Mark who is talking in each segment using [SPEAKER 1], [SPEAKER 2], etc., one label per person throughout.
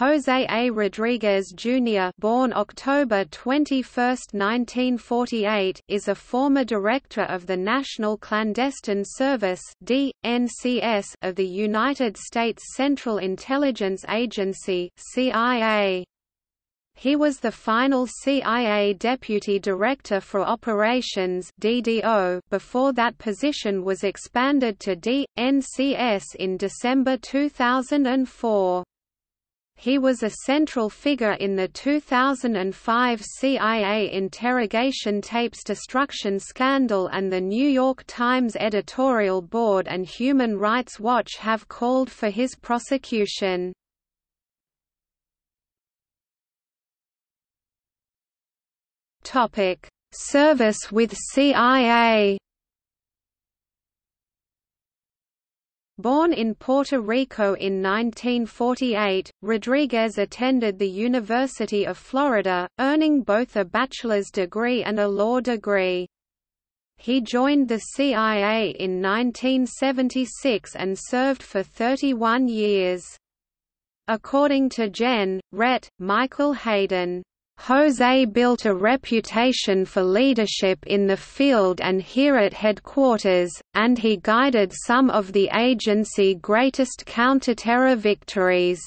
[SPEAKER 1] José A. Rodriguez Jr. born October 21, 1948, is a former director of the National Clandestine Service (DNCS) of the United States Central Intelligence Agency (CIA). He was the final CIA Deputy Director for Operations DDO before that position was expanded to DNCS in December 2004. He was a central figure in the 2005 CIA interrogation tapes destruction scandal and the New York Times editorial board and Human Rights Watch have called for his prosecution. Topic: Service with CIA. Born in Puerto Rico in 1948, Rodriguez attended the University of Florida, earning both a bachelor's degree and a law degree. He joined the CIA in 1976 and served for 31 years. According to Jen, Rhett, Michael Hayden, Jose built a reputation for leadership in the field and here at headquarters, and he guided some of the agency's greatest counterterror victories.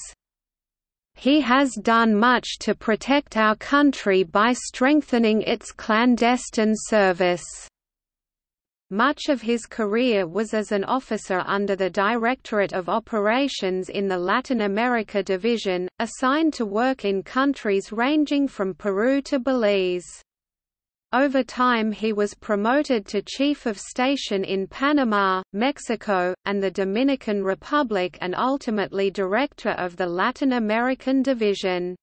[SPEAKER 1] He has done much to protect our country by strengthening its clandestine service. Much of his career was as an officer under the Directorate of Operations in the Latin America Division, assigned to work in countries ranging from Peru to Belize. Over time he was promoted to Chief of Station in Panama, Mexico, and the Dominican Republic and ultimately Director of the Latin American Division.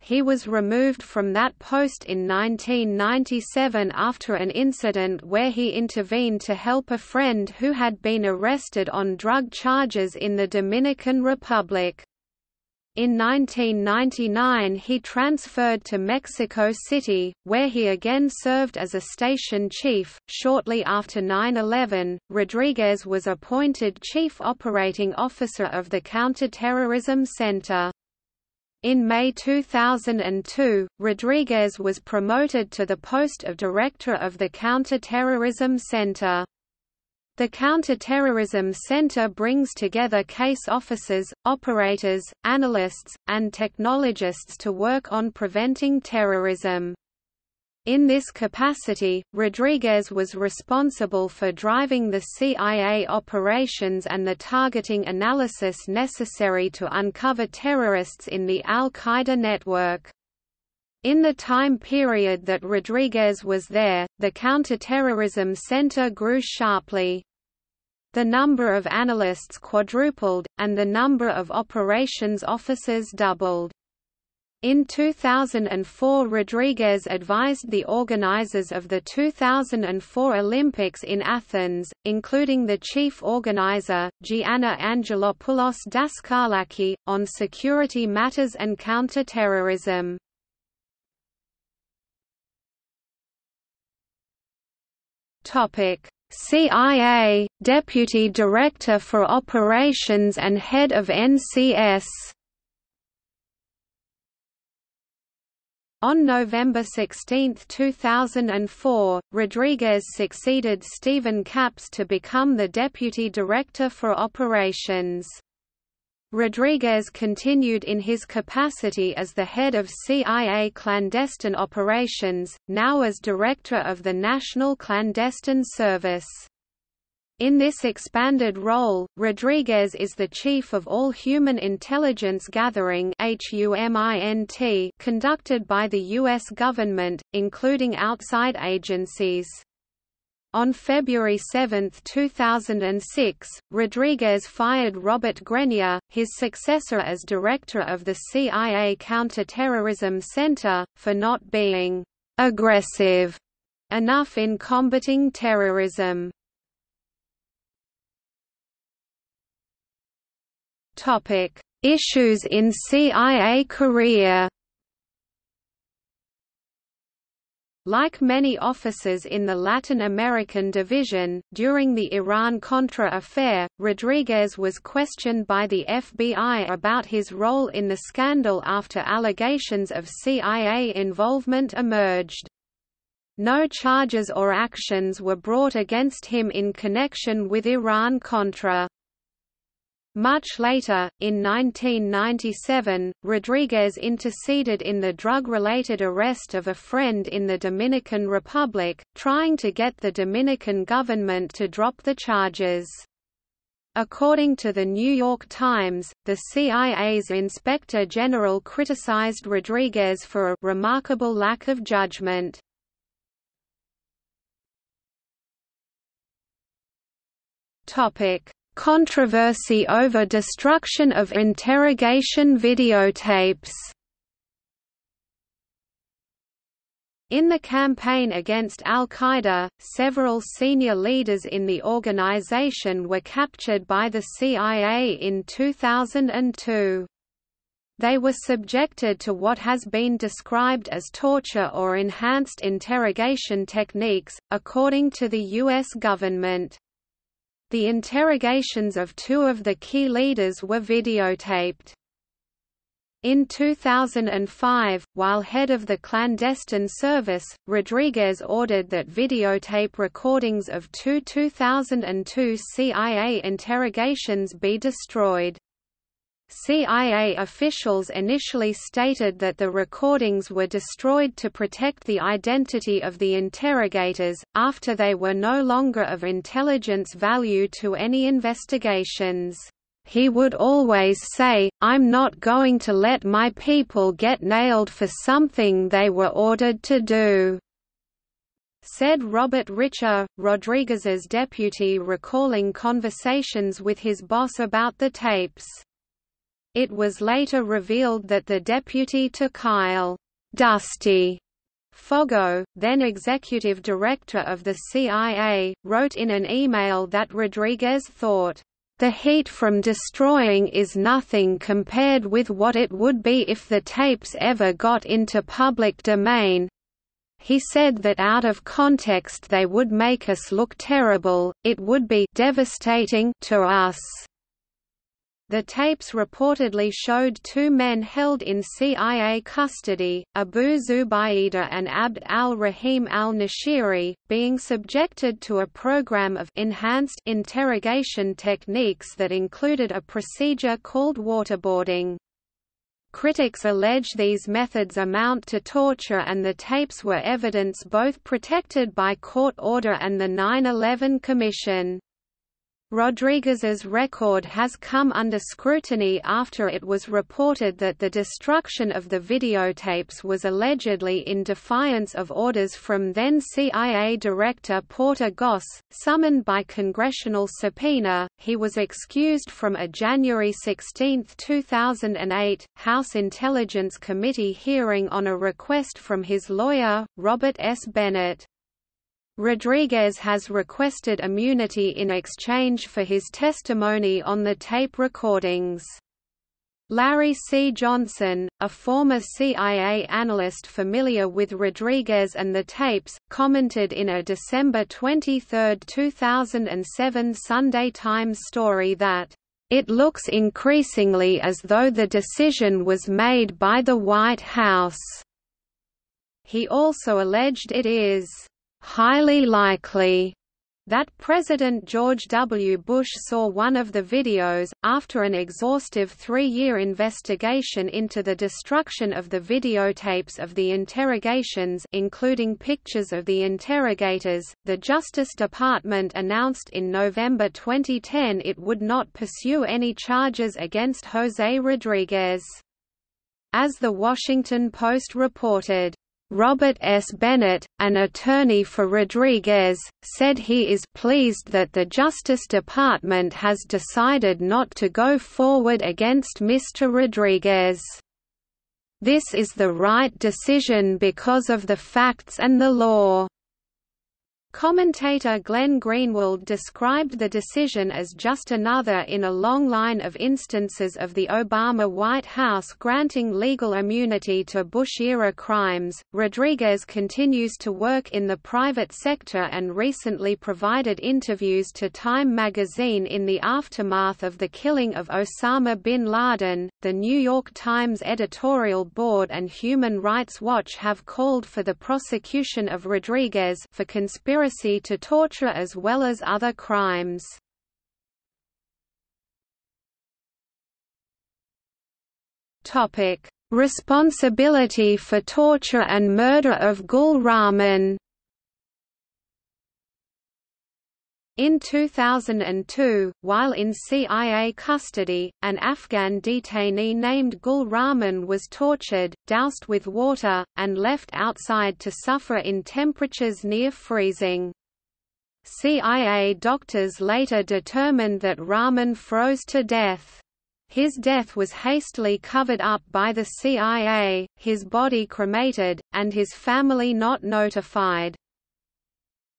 [SPEAKER 1] He was removed from that post in 1997 after an incident where he intervened to help a friend who had been arrested on drug charges in the Dominican Republic. In 1999 he transferred to Mexico City, where he again served as a station chief. Shortly after 9-11, Rodriguez was appointed Chief Operating Officer of the Counterterrorism Center. In May 2002, Rodriguez was promoted to the post of Director of the Counter-Terrorism Center. The Counter-Terrorism Center brings together case officers, operators, analysts, and technologists to work on preventing terrorism. In this capacity, Rodriguez was responsible for driving the CIA operations and the targeting analysis necessary to uncover terrorists in the al-Qaeda network. In the time period that Rodriguez was there, the counterterrorism center grew sharply. The number of analysts quadrupled, and the number of operations officers doubled. In 2004 Rodriguez advised the organizers of the 2004 Olympics in Athens, including the chief organizer, Gianna Angelopoulos Daskalaki, on security matters and counter-terrorism. CIA, Deputy Director for Operations and Head of NCS On November 16, 2004, Rodriguez succeeded Stephen Kappes to become the Deputy Director for Operations. Rodriguez continued in his capacity as the head of CIA clandestine operations, now as Director of the National Clandestine Service. In this expanded role, Rodriguez is the chief of all human intelligence gathering conducted by the U.S. government, including outside agencies. On February 7, 2006, Rodriguez fired Robert Grenier, his successor as director of the CIA Counterterrorism Center, for not being aggressive enough in combating terrorism. Topic: Issues in CIA career. Like many officers in the Latin American division, during the Iran-Contra affair, Rodriguez was questioned by the FBI about his role in the scandal after allegations of CIA involvement emerged. No charges or actions were brought against him in connection with Iran-Contra. Much later, in 1997, Rodriguez interceded in the drug-related arrest of a friend in the Dominican Republic, trying to get the Dominican government to drop the charges. According to the New York Times, the CIA's Inspector General criticized Rodriguez for a remarkable lack of judgment. Topic: Controversy over destruction of interrogation videotapes In the campaign against al-Qaeda, several senior leaders in the organization were captured by the CIA in 2002. They were subjected to what has been described as torture or enhanced interrogation techniques, according to the U.S. government. The interrogations of two of the key leaders were videotaped. In 2005, while head of the clandestine service, Rodriguez ordered that videotape recordings of two 2002 CIA interrogations be destroyed. CIA officials initially stated that the recordings were destroyed to protect the identity of the interrogators, after they were no longer of intelligence value to any investigations. He would always say, I'm not going to let my people get nailed for something they were ordered to do said Robert Richer, Rodriguez's deputy recalling conversations with his boss about the tapes. It was later revealed that the deputy to Kyle Dusty Foggo, then executive director of the CIA, wrote in an email that Rodriguez thought, "...the heat from destroying is nothing compared with what it would be if the tapes ever got into public domain. He said that out of context they would make us look terrible, it would be devastating to us." The tapes reportedly showed two men held in CIA custody, Abu Zubaydah and Abd al-Rahim al-Nashiri, being subjected to a program of enhanced interrogation techniques that included a procedure called waterboarding. Critics allege these methods amount to torture and the tapes were evidence both protected by court order and the 9-11 Commission. Rodriguez's record has come under scrutiny after it was reported that the destruction of the videotapes was allegedly in defiance of orders from then CIA Director Porter Goss, summoned by congressional subpoena. He was excused from a January 16, 2008, House Intelligence Committee hearing on a request from his lawyer, Robert S. Bennett. Rodriguez has requested immunity in exchange for his testimony on the tape recordings. Larry C. Johnson, a former CIA analyst familiar with Rodriguez and the tapes, commented in a December 23, 2007 Sunday Times story that, "...it looks increasingly as though the decision was made by the White House." He also alleged it is highly likely that President George W. Bush saw one of the videos, after an exhaustive three-year investigation into the destruction of the videotapes of the interrogations including pictures of the interrogators, the Justice Department announced in November 2010 it would not pursue any charges against José Rodriguez. As The Washington Post reported, Robert S. Bennett, an attorney for Rodriguez, said he is pleased that the Justice Department has decided not to go forward against Mr. Rodriguez. This is the right decision because of the facts and the law. Commentator Glenn Greenwald described the decision as just another in a long line of instances of the Obama White House granting legal immunity to Bush-era crimes. Rodriguez continues to work in the private sector and recently provided interviews to Time magazine in the aftermath of the killing of Osama bin Laden. The New York Times editorial board and Human Rights Watch have called for the prosecution of Rodriguez for conspiracy conspiracy to torture as well as other crimes. Responsibility for torture and murder of Gul Rahman. In 2002, while in CIA custody, an Afghan detainee named Gul Rahman was tortured, doused with water, and left outside to suffer in temperatures near freezing. CIA doctors later determined that Rahman froze to death. His death was hastily covered up by the CIA, his body cremated, and his family not notified.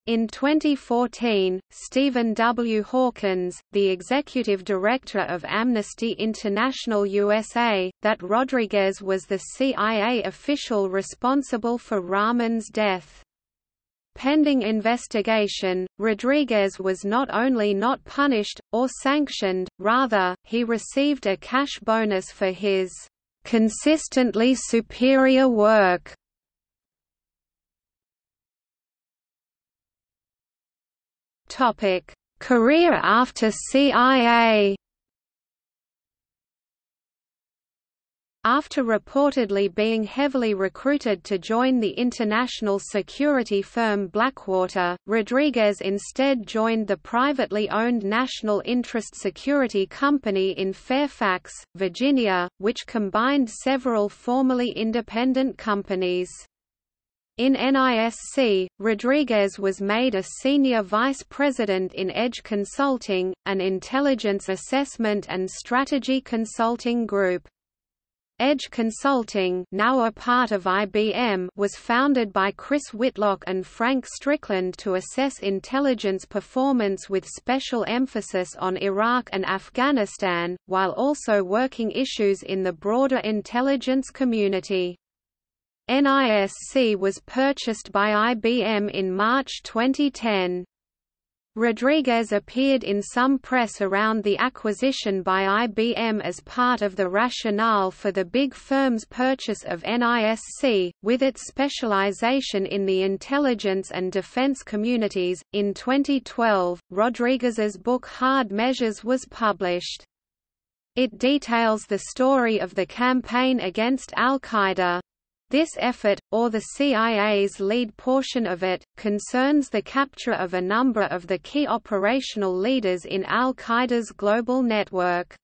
[SPEAKER 1] In 2014, Stephen W. Hawkins, the executive director of Amnesty International USA, that Rodriguez was the CIA official responsible for Rahman's death. Pending investigation, Rodriguez was not only not punished, or sanctioned, rather, he received a cash bonus for his consistently superior work Topic: Career after CIA. After reportedly being heavily recruited to join the international security firm Blackwater, Rodriguez instead joined the privately owned National Interest Security Company in Fairfax, Virginia, which combined several formerly independent companies. In NISC, Rodriguez was made a senior vice president in Edge Consulting, an intelligence assessment and strategy consulting group. Edge Consulting now a part of IBM was founded by Chris Whitlock and Frank Strickland to assess intelligence performance with special emphasis on Iraq and Afghanistan, while also working issues in the broader intelligence community. NISC was purchased by IBM in March 2010. Rodriguez appeared in some press around the acquisition by IBM as part of the rationale for the big firm's purchase of NISC, with its specialization in the intelligence and defense communities. In 2012, Rodriguez's book Hard Measures was published. It details the story of the campaign against al-Qaeda. This effort, or the CIA's lead portion of it, concerns the capture of a number of the key operational leaders in al-Qaeda's global network.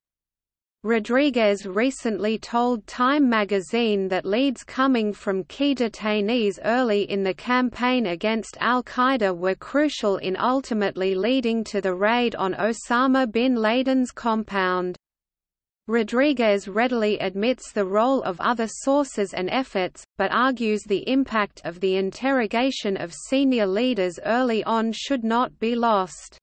[SPEAKER 1] Rodriguez recently told Time magazine that leads coming from key detainees early in the campaign against al-Qaeda were crucial in ultimately leading to the raid on Osama bin Laden's compound. Rodriguez readily admits the role of other sources and efforts, but argues the impact of the interrogation of senior leaders early on should not be lost.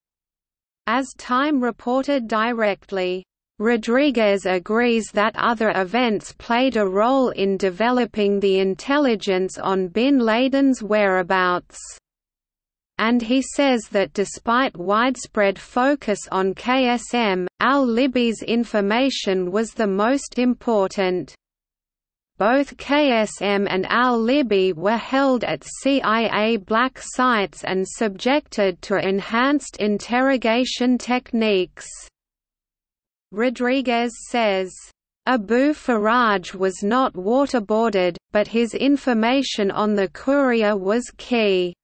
[SPEAKER 1] As Time reported directly, Rodriguez agrees that other events played a role in developing the intelligence on bin Laden's whereabouts and he says that despite widespread focus on KSM, al-Libi's information was the most important. Both KSM and al-Libi were held at CIA black sites and subjected to enhanced interrogation techniques. Rodriguez says, Abu Faraj was not waterboarded, but his information on the courier was key.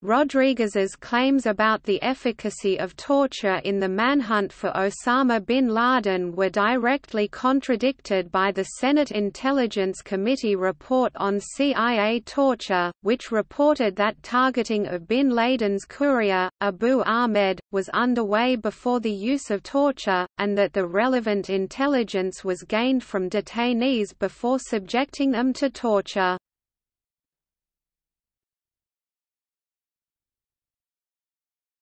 [SPEAKER 1] Rodriguez's claims about the efficacy of torture in the manhunt for Osama bin Laden were directly contradicted by the Senate Intelligence Committee report on CIA torture, which reported that targeting of bin Laden's courier, Abu Ahmed, was underway before the use of torture, and that the relevant intelligence was gained from detainees before subjecting them to torture.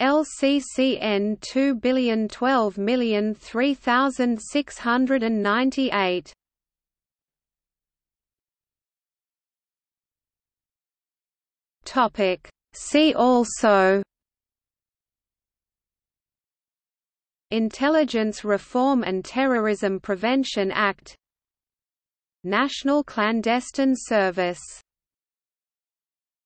[SPEAKER 1] LCCN 2012003698. Topic. See also. Intelligence Reform and Terrorism Prevention Act. National Clandestine Service